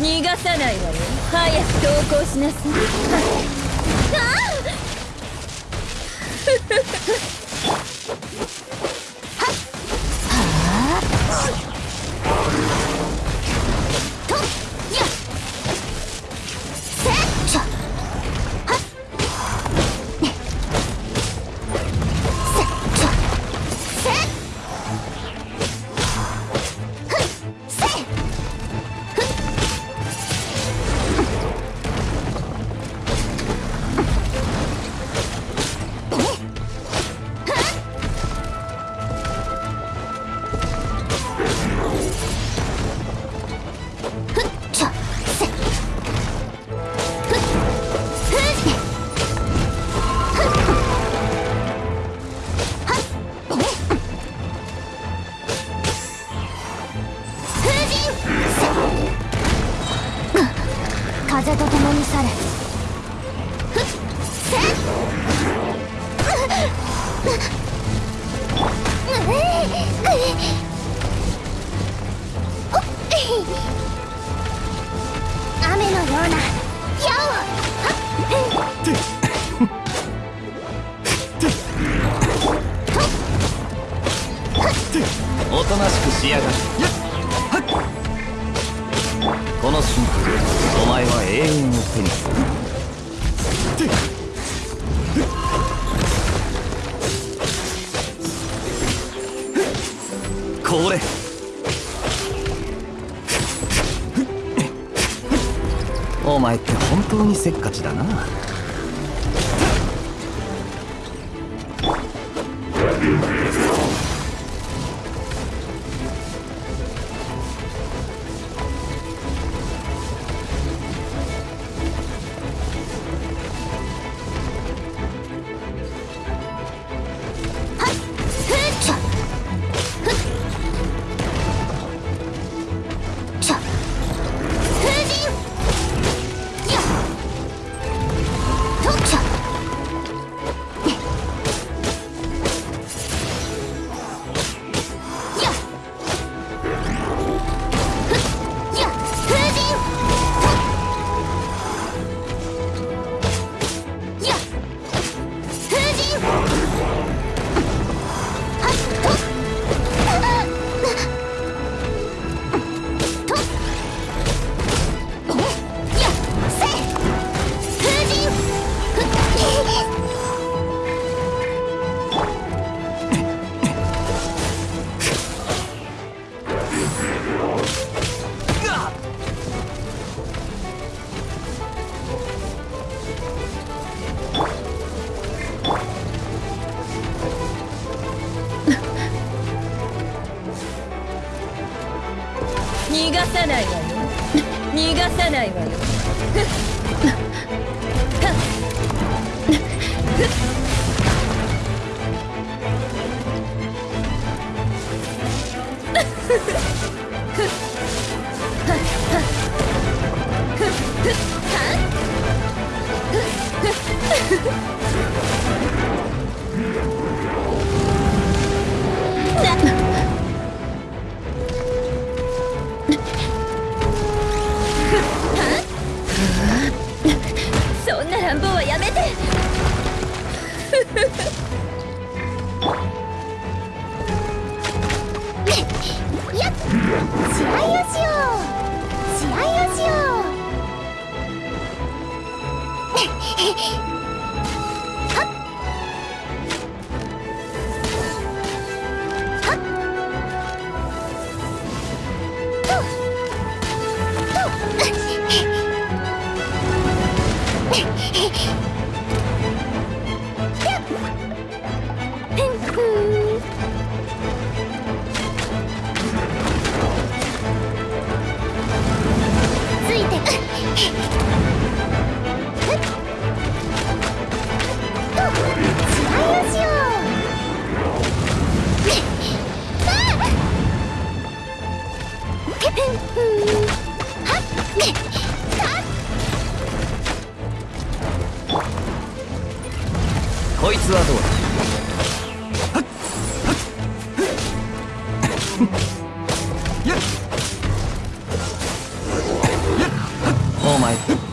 逃がさないわよ。早く投稿しなさい。風と共に去れ。おとなしくしやがるこの瞬間お前は永遠を手にする。これ。お前って本当にせっかちだな。逃がさないわよ。逃がさないわよ。そやこいつはどうだ？お前。